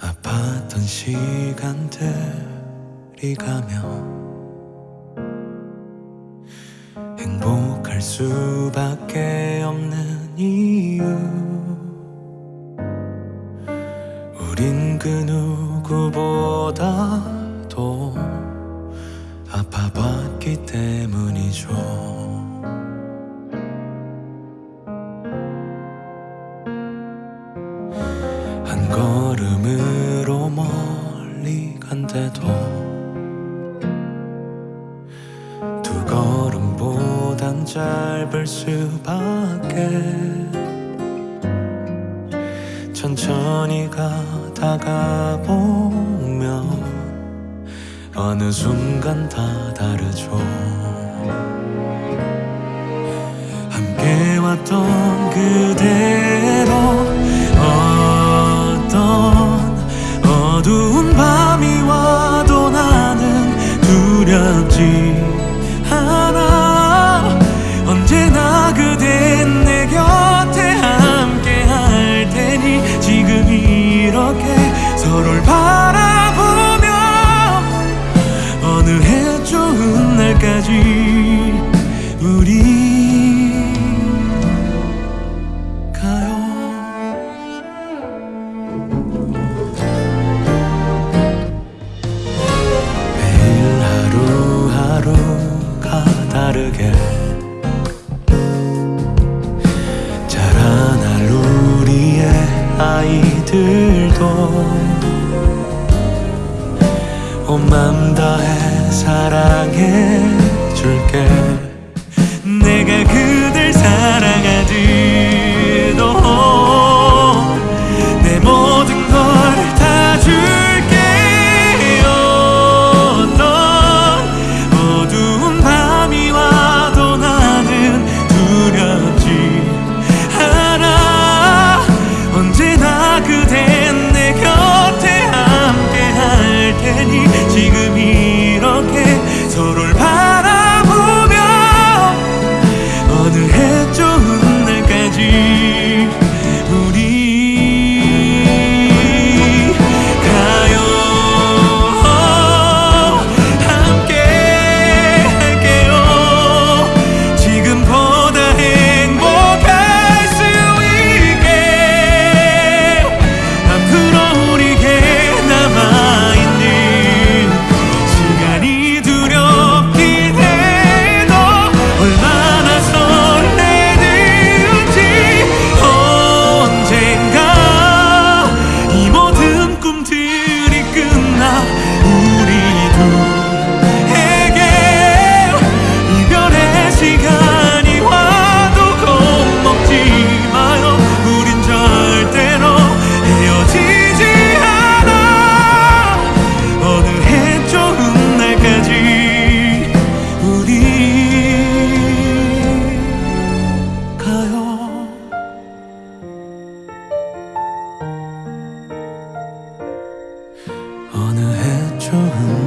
아팠던 시간들이 가면 행복할 수밖에 없는 이유. 우린 그 누구보다도 아파봤기 때문이죠 걸음으로 멀리 간대도 두 걸음보단 짧을 수밖에 천천히 가다가 보면 어느 순간 다 다르죠. 함께 왔던 그대로 어두운 밤이 와도 나는 두렵지 않아. 언제나 그댄 내 곁에 함께 할 테니 지금 이렇게 서로를 아이들도 온맘 다해 사랑해 줄게. 내가 그댈 사랑해 좋은